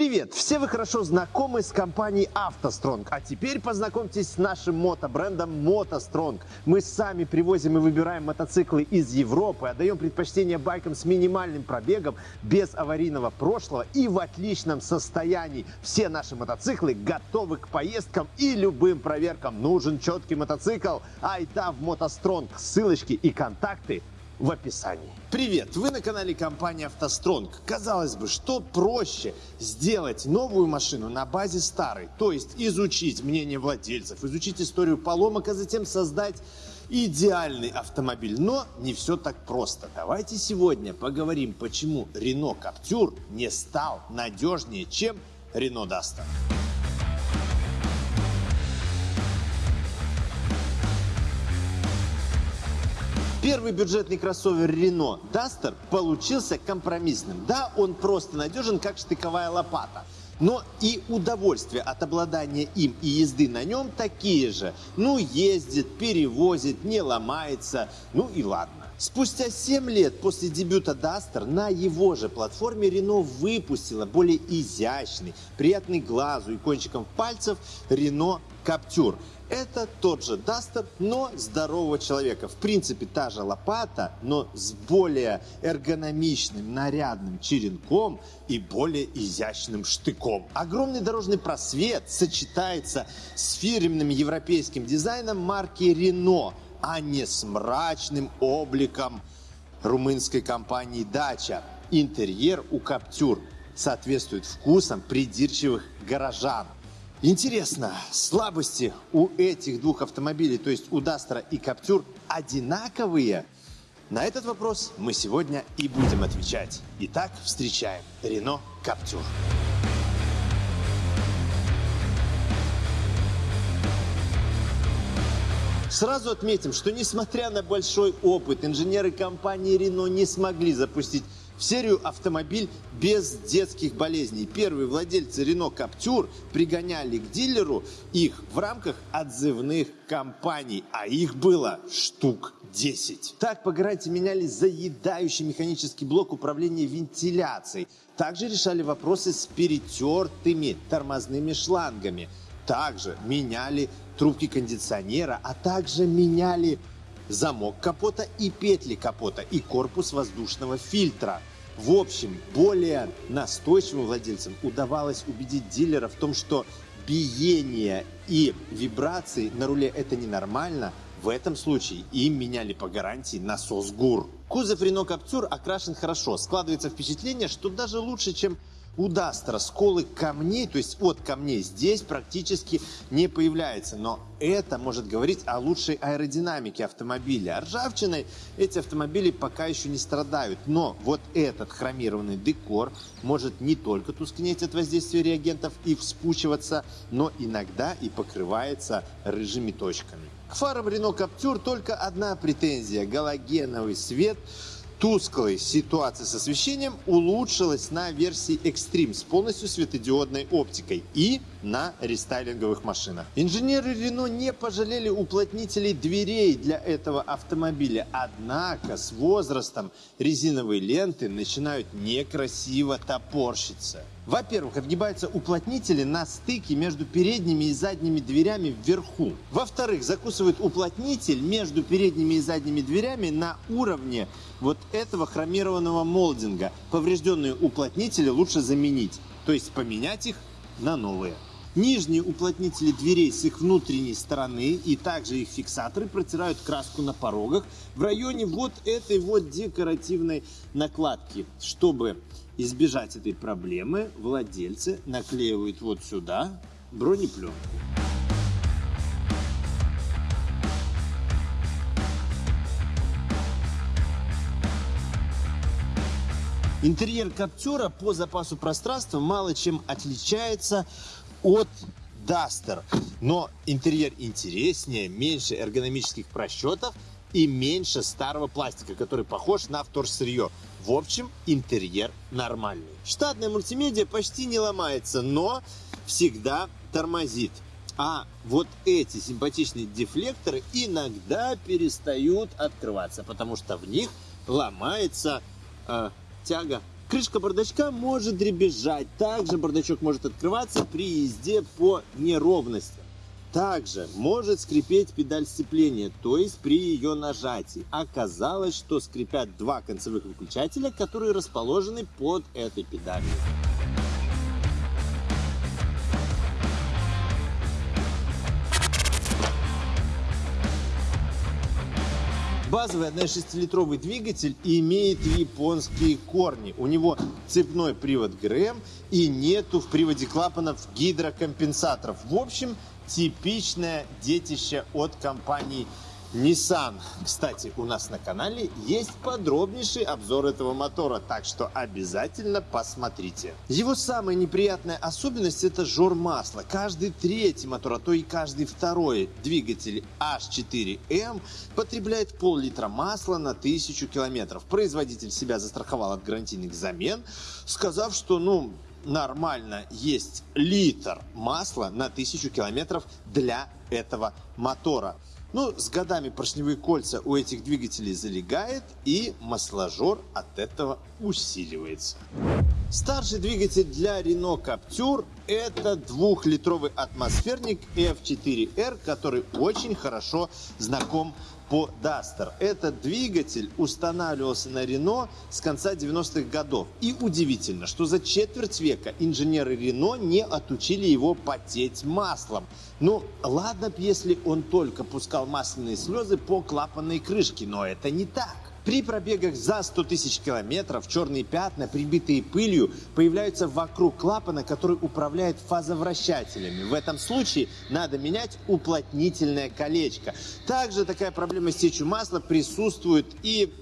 Привет! Все вы хорошо знакомы с компанией автостронг, а теперь познакомьтесь с нашим мотобрендом мотостронг. Мы сами привозим и выбираем мотоциклы из Европы, отдаем предпочтение байкам с минимальным пробегом, без аварийного прошлого и в отличном состоянии. Все наши мотоциклы готовы к поездкам и любым проверкам. Нужен четкий мотоцикл? Айда в мотостронг. Ссылочки и контакты в описании. Привет! Вы на канале компании «АвтоСтронг». Казалось бы, что проще сделать новую машину на базе старой, то есть изучить мнение владельцев, изучить историю поломок, а затем создать идеальный автомобиль. Но не все так просто. Давайте сегодня поговорим, почему Renault Captur не стал надежнее, чем Renault Duster. Первый бюджетный кроссовер Renault Duster получился компромиссным. Да, он просто надежен, как штыковая лопата. Но и удовольствие от обладания им и езды на нем такие же. Ну, ездит, перевозит, не ломается, ну и ладно. Спустя 7 лет после дебюта Duster на его же платформе Renault выпустила более изящный, приятный глазу и кончиком пальцев Renault Captur. Это тот же Duster, но здорового человека. В принципе, та же лопата, но с более эргономичным, нарядным черенком и более изящным штыком. Огромный дорожный просвет сочетается с фирменным европейским дизайном марки Renault, а не с мрачным обликом румынской компании Dacia. Интерьер у Captur соответствует вкусам придирчивых горожан. Интересно, слабости у этих двух автомобилей, то есть у Дастера и Каптюр, одинаковые? На этот вопрос мы сегодня и будем отвечать. Итак, встречаем Рено Каптюр. Сразу отметим, что несмотря на большой опыт, инженеры компании Renault не смогли запустить в серию автомобиль без детских болезней. Первые владельцы Renault Captur пригоняли к дилеру их в рамках отзывных компаний, а их было штук 10. Так по гарантии меняли заедающий механический блок управления вентиляцией. Также решали вопросы с перетертыми тормозными шлангами. Также меняли трубки кондиционера, а также меняли замок капота и петли капота и корпус воздушного фильтра. В общем, более настойчивым владельцам удавалось убедить дилера в том, что биение и вибрации на руле это ненормально, в этом случае им меняли по гарантии насос ГУР. Кузов Renault Captur окрашен хорошо. Складывается впечатление, что даже лучше, чем у Дастера сколы камней, то есть от камней, здесь практически не появляется. Но это может говорить о лучшей аэродинамике автомобиля. Ржавчиной эти автомобили пока еще не страдают. Но вот этот хромированный декор может не только тускнеть от воздействия реагентов и вспучиваться, но иногда и покрывается рыжими точками. К фарам Renault Captur только одна претензия – галогеновый свет – тусклой ситуации с освещением улучшилась на версии Extreme с полностью светодиодной оптикой и на рестайлинговых машинах. Инженеры Renault не пожалели уплотнителей дверей для этого автомобиля, однако с возрастом резиновые ленты начинают некрасиво топорщиться. Во-первых, отгибаются уплотнители на стыке между передними и задними дверями вверху. Во-вторых, закусывает уплотнитель между передними и задними дверями на уровне вот этого хромированного молдинга. Поврежденные уплотнители лучше заменить, то есть поменять их на новые. Нижние уплотнители дверей с их внутренней стороны и также их фиксаторы протирают краску на порогах в районе вот этой вот декоративной накладки. Чтобы избежать этой проблемы, владельцы наклеивают вот сюда бронепленку. Интерьер Каптюра по запасу пространства мало чем отличается от Duster. Но интерьер интереснее, меньше эргономических просчетов и меньше старого пластика, который похож на вторсырье. В общем, интерьер нормальный. Штатная мультимедиа почти не ломается, но всегда тормозит. А вот эти симпатичные дефлекторы иногда перестают открываться, потому что в них ломается э, тяга Крышка бардачка может дребезжать. Также бардачок может открываться при езде по неровности. Также может скрипеть педаль сцепления, то есть при ее нажатии. Оказалось, что скрипят два концевых выключателя, которые расположены под этой педалью. Базовый 1,6-литровый двигатель имеет японские корни. У него цепной привод ГРМ и нету в приводе клапанов гидрокомпенсаторов. В общем, типичное детище от компании Nissan. Кстати, у нас на канале есть подробнейший обзор этого мотора, так что обязательно посмотрите. Его самая неприятная особенность это жор масла. Каждый третий мотор, а то и каждый второй двигатель H4M потребляет пол-литра масла на тысячу километров. Производитель себя застраховал от гарантийных замен, сказав, что ну нормально есть литр масла на тысячу километров для этого мотора. Ну, с годами поршневые кольца у этих двигателей залегает и масложор от этого усиливается. Старший двигатель для Renault Captur это двухлитровый атмосферник F4R, который очень хорошо знаком по Duster. Этот двигатель устанавливался на Renault с конца 90-х годов. И удивительно, что за четверть века инженеры Renault не отучили его потеть маслом. Ну, ладно если он только пускал масляные слезы по клапанной крышке, но это не так. При пробегах за 100 тысяч километров черные пятна, прибитые пылью, появляются вокруг клапана, который управляет фазовращателями. В этом случае надо менять уплотнительное колечко. Также такая проблема с течью масла присутствует и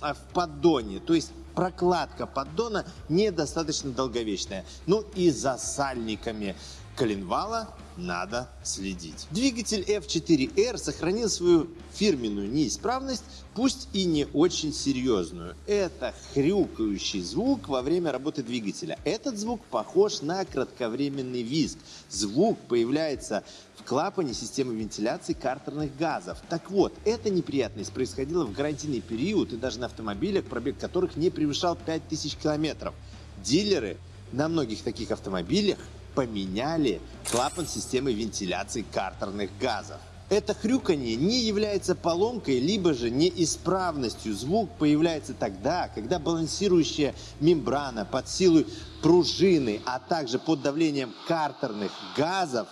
а, в поддоне. То есть прокладка поддона недостаточно долговечная. Ну и за сальниками коленвала надо следить. Двигатель F4R сохранил свою фирменную неисправность, пусть и не очень серьезную. Это хрюкающий звук во время работы двигателя. Этот звук похож на кратковременный визг. Звук появляется в клапане системы вентиляции картерных газов. Так вот, эта неприятность происходила в гарантийный период и даже на автомобилях, пробег которых не превышал 5000 километров. Дилеры на многих таких автомобилях поменяли клапан системы вентиляции картерных газов. Это хрюканье не является поломкой, либо же неисправностью. Звук появляется тогда, когда балансирующая мембрана под силой пружины, а также под давлением картерных газов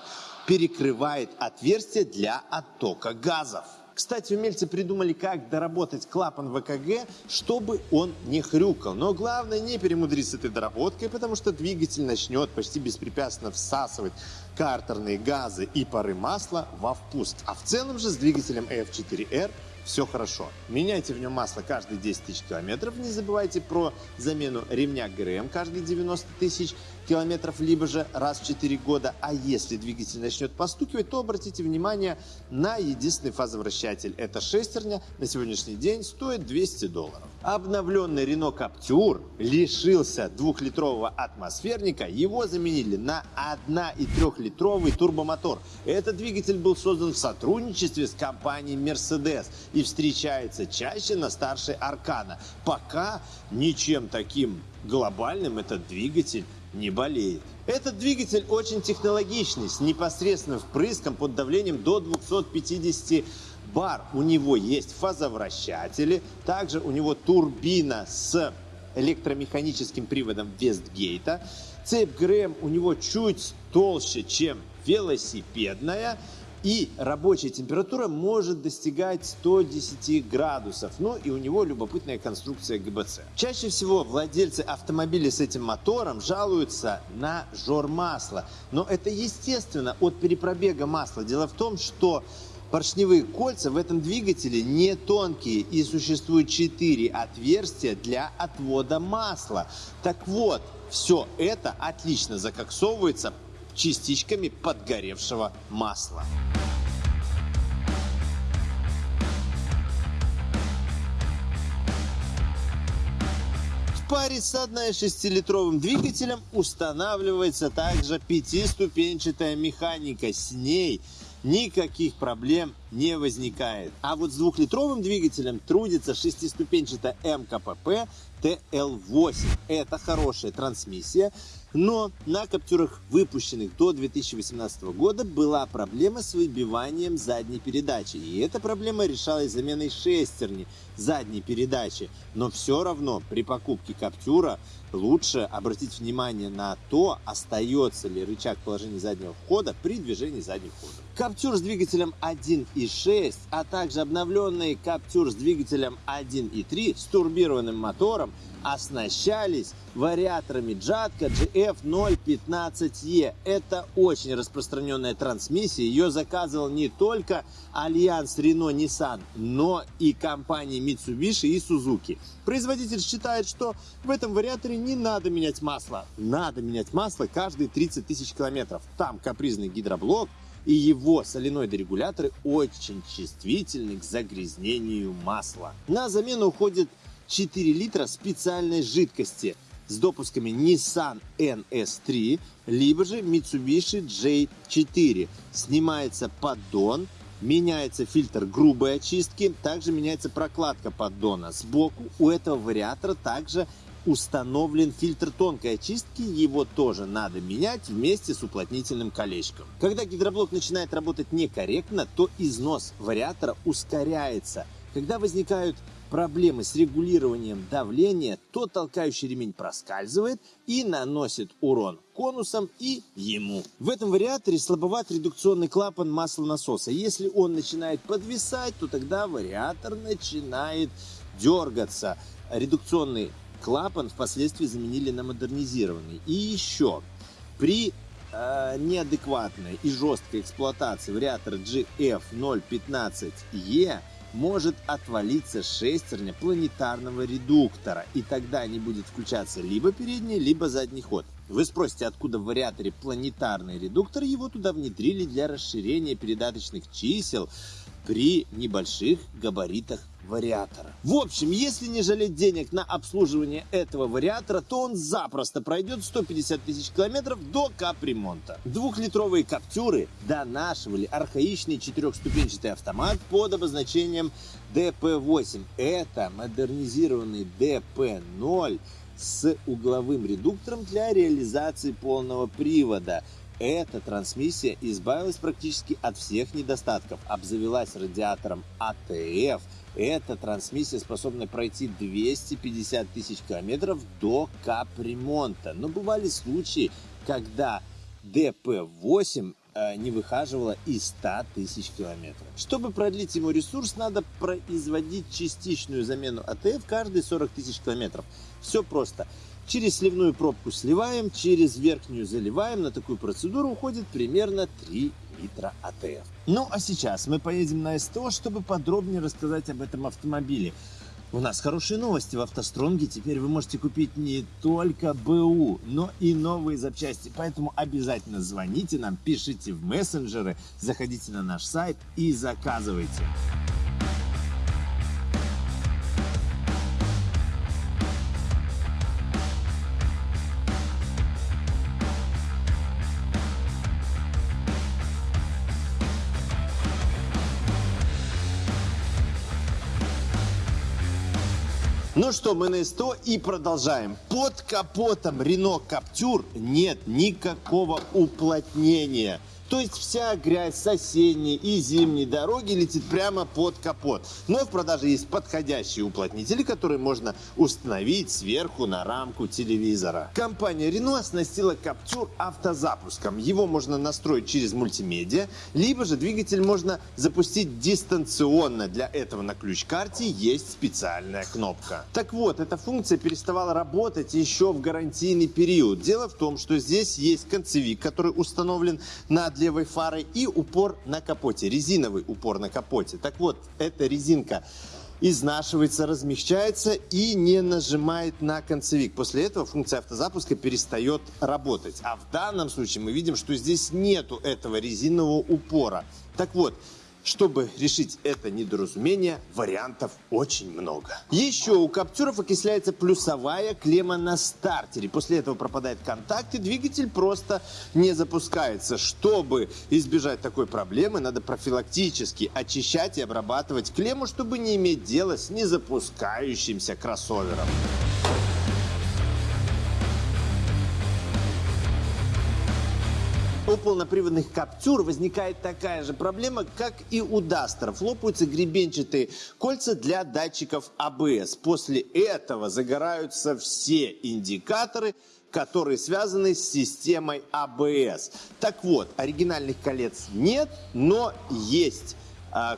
перекрывает отверстие для оттока газов. Кстати, умельцы придумали, как доработать клапан ВКГ, чтобы он не хрюкал. Но главное не перемудрить с этой доработкой, потому что двигатель начнет почти беспрепятственно всасывать картерные газы и пары масла во впуск. А в целом же с двигателем F4R все хорошо. Меняйте в нем масло каждые 10 тысяч километров. Не забывайте про замену ремня ГРМ каждые 90 тысяч километров, либо же раз в 4 года. А если двигатель начнет постукивать, то обратите внимание на единственный фазовращатель. Это шестерня, на сегодняшний день стоит 200 долларов. Обновленный Renault Captur лишился двухлитрового атмосферника, его заменили на 1,3-литровый турбомотор. Этот двигатель был создан в сотрудничестве с компанией Mercedes и встречается чаще на старшей Аркана. Пока ничем таким глобальным этот двигатель не болеет. Этот двигатель очень технологичный, с непосредственным впрыском под давлением до 250 бар. У него есть фазовращатели, также у него турбина с электромеханическим приводом Вестгейта. Цепь ГРМ у него чуть толще, чем велосипедная. И рабочая температура может достигать 110 градусов. Ну и у него любопытная конструкция ГБЦ. Чаще всего владельцы автомобилей с этим мотором жалуются на жор масла. Но это естественно от перепробега масла. Дело в том, что поршневые кольца в этом двигателе не тонкие и существует 4 отверстия для отвода масла. Так вот, все это отлично закоксовывается частичками подгоревшего масла. В паре с 1,6-литровым двигателем устанавливается также пятиступенчатая механика. С ней никаких проблем не возникает. А вот с двухлитровым двигателем трудится шестиступенчатая МКПП TL8. Это хорошая трансмиссия, но на Каптюрах, выпущенных до 2018 года, была проблема с выбиванием задней передачи. И эта проблема решалась заменой шестерни задней передачи. Но все равно при покупке Каптюра лучше обратить внимание на то, остается ли рычаг положения заднего входа при движении задним ходом. Каптюр с двигателем 1.6, а также обновленный Каптюр с двигателем 1.3 с турбированным мотором оснащались вариаторами Jatco GF015E. Это очень распространенная трансмиссия. Ее заказывал не только Альянс Renault Nissan, но и компании Mitsubishi и Suzuki. Производитель считает, что в этом вариаторе не надо менять масло. Надо менять масло каждые 30 тысяч километров. Там капризный гидроблок, и его соленоиды-регуляторы очень чувствительны к загрязнению масла. На замену уходит 4 литра специальной жидкости с допусками Nissan NS3, либо же Mitsubishi J4. Снимается поддон, меняется фильтр грубой очистки, также меняется прокладка поддона. Сбоку у этого вариатора также установлен фильтр тонкой очистки, его тоже надо менять вместе с уплотнительным колечком. Когда гидроблок начинает работать некорректно, то износ вариатора ускоряется. Когда возникают проблемы с регулированием давления, то толкающий ремень проскальзывает и наносит урон конусом и ему. В этом вариаторе слабоват редукционный клапан маслонасоса. Если он начинает подвисать, то тогда вариатор начинает дергаться. Редукционный клапан впоследствии заменили на модернизированный. И еще, при э, неадекватной и жесткой эксплуатации вариатора GF015E может отвалиться шестерня планетарного редуктора, и тогда не будет включаться либо передний, либо задний ход. Вы спросите, откуда в вариаторе планетарный редуктор, его туда внедрили для расширения передаточных чисел при небольших габаритах вариатора. В общем, если не жалеть денег на обслуживание этого вариатора, то он запросто пройдет 150 тысяч километров до капремонта. Двухлитровые каптюры донашивали архаичный четырехступенчатый автомат под обозначением DP8. Это модернизированный DP0 с угловым редуктором для реализации полного привода. Эта трансмиссия избавилась практически от всех недостатков, обзавелась радиатором ATF, эта трансмиссия способна пройти 250 тысяч километров до капремонта. Но бывали случаи, когда DP-8 э, не выхаживала и 100 тысяч километров. Чтобы продлить ему ресурс, надо производить частичную замену ATF каждые 40 тысяч километров. Все просто. Через сливную пробку сливаем, через верхнюю заливаем. На такую процедуру уходит примерно 3 литра АТФ. Ну а сейчас мы поедем на СТО, чтобы подробнее рассказать об этом автомобиле. У нас хорошие новости в автостронге. Теперь вы можете купить не только БУ, но и новые запчасти. Поэтому обязательно звоните нам, пишите в мессенджеры, заходите на наш сайт и заказывайте. Ну что, мы на СТО и продолжаем. Под капотом Renault Captur нет никакого уплотнения. То есть вся грязь с осенней и зимней дороги летит прямо под капот. Но в продаже есть подходящие уплотнители, которые можно установить сверху на рамку телевизора. Компания Renault оснастила Captur автозапуском. Его можно настроить через мультимедиа, либо же двигатель можно запустить дистанционно. Для этого на ключ-карте есть специальная кнопка. Так вот, эта функция переставала работать еще в гарантийный период. Дело в том, что здесь есть концевик, который установлен на над левой фарой и упор на капоте, резиновый упор на капоте. Так вот, эта резинка изнашивается, размягчается и не нажимает на концевик. После этого функция автозапуска перестает работать. А в данном случае мы видим, что здесь нету этого резинового упора. Так вот, Чтобы решить это недоразумение, вариантов очень много. Еще у Каптюров окисляется плюсовая клемма на стартере. После этого пропадает контакт и двигатель просто не запускается. Чтобы избежать такой проблемы, надо профилактически очищать и обрабатывать клемму, чтобы не иметь дела с незапускающимся кроссовером. У полноприводных Каптюр возникает такая же проблема, как и у Дастеров. Лопаются гребенчатые кольца для датчиков АБС. После этого загораются все индикаторы, которые связаны с системой АБС. Так вот, оригинальных колец нет, но есть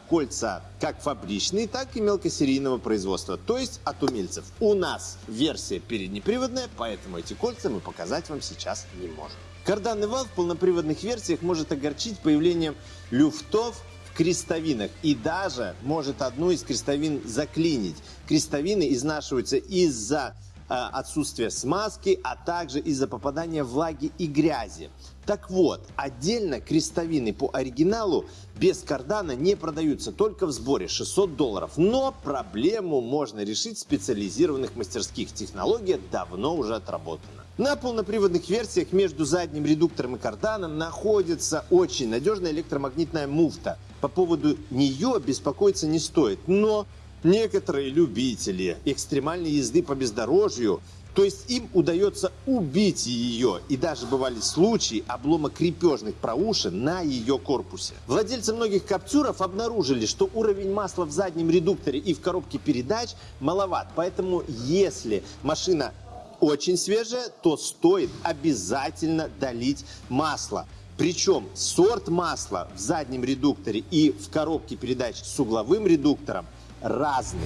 кольца как фабричные, так и мелкосерийного производства, то есть от умельцев. У нас версия переднеприводная, поэтому эти кольца мы показать вам сейчас не можем. Карданный вал в полноприводных версиях может огорчить появлением люфтов в крестовинах и даже может одну из крестовин заклинить. Крестовины изнашиваются из-за отсутствия смазки, а также из-за попадания влаги и грязи. Так вот, отдельно крестовины по оригиналу без кардана не продаются, только в сборе 600 долларов. Но проблему можно решить в специализированных мастерских. Технология давно уже отработана. На полноприводных версиях между задним редуктором и карданом находится очень надежная электромагнитная муфта. По поводу нее беспокоиться не стоит, но некоторые любители экстремальной езды по бездорожью то есть им удается убить ее. И даже бывали случаи облома крепежных проушин на ее корпусе. Владельцы многих каптюров обнаружили, что уровень масла в заднем редукторе и в коробке передач маловат. Поэтому если машина очень свежая, то стоит обязательно долить масло. Причем сорт масла в заднем редукторе и в коробке передач с угловым редуктором разный.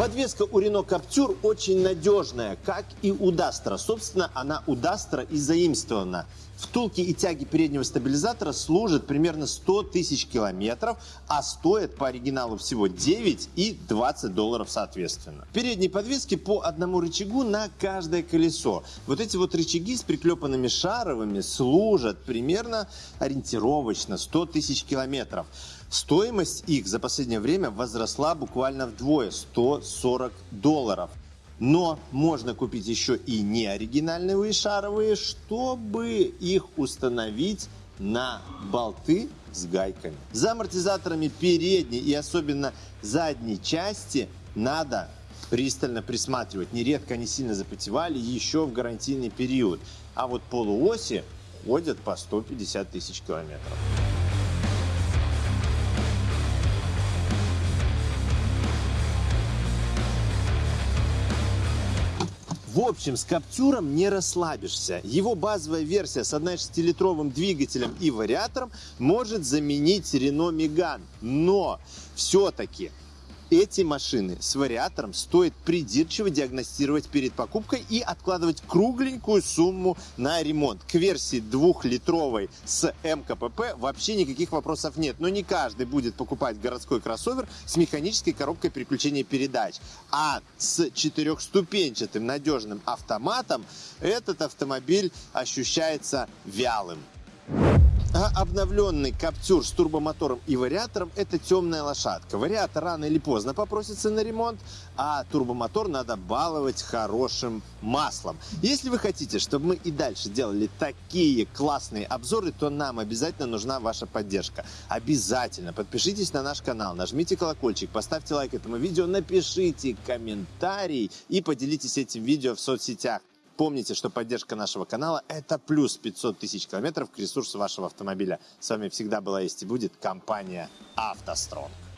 Подвеска у Renault Captur очень надежная, как и у Duster. Собственно, она у Duster и заимствована. Втулки и тяги переднего стабилизатора служат примерно 100 тысяч километров, а стоят по оригиналу всего 9 и 20 долларов соответственно. Передние подвески по одному рычагу на каждое колесо. Вот эти вот рычаги с приклепанными шаровыми служат примерно ориентировочно 100 тысяч километров. Стоимость их за последнее время возросла буквально вдвое – 140 долларов. Но можно купить еще и неоригинальные шаровые, чтобы их установить на болты с гайками. За амортизаторами передней и особенно задней части надо пристально присматривать. Нередко они сильно запотевали еще в гарантийный период. А вот полуоси ходят по 150 тысяч километров. В общем, с Каптюром не расслабишься. Его базовая версия с 1,6-литровым двигателем и вариатором может заменить Renault Megane. Но все-таки эти машины с вариатором стоит придирчиво диагностировать перед покупкой и откладывать кругленькую сумму на ремонт. К версии двухлитровой с МКПП вообще никаких вопросов нет. Но не каждый будет покупать городской кроссовер с механической коробкой переключения передач. А с четырехступенчатым надежным автоматом этот автомобиль ощущается вялым. А обновленный Каптюр с турбомотором и вариатором – это темная лошадка. Вариатор рано или поздно попросится на ремонт, а турбомотор надо баловать хорошим маслом. Если вы хотите, чтобы мы и дальше делали такие классные обзоры, то нам обязательно нужна ваша поддержка. Обязательно подпишитесь на наш канал, нажмите колокольчик, поставьте лайк этому видео, напишите комментарий и поделитесь этим видео в соцсетях. Помните, что поддержка нашего канала – это плюс 500 тысяч километров к ресурсу вашего автомобиля. С вами всегда была есть и будет компания «АвтоСтронг».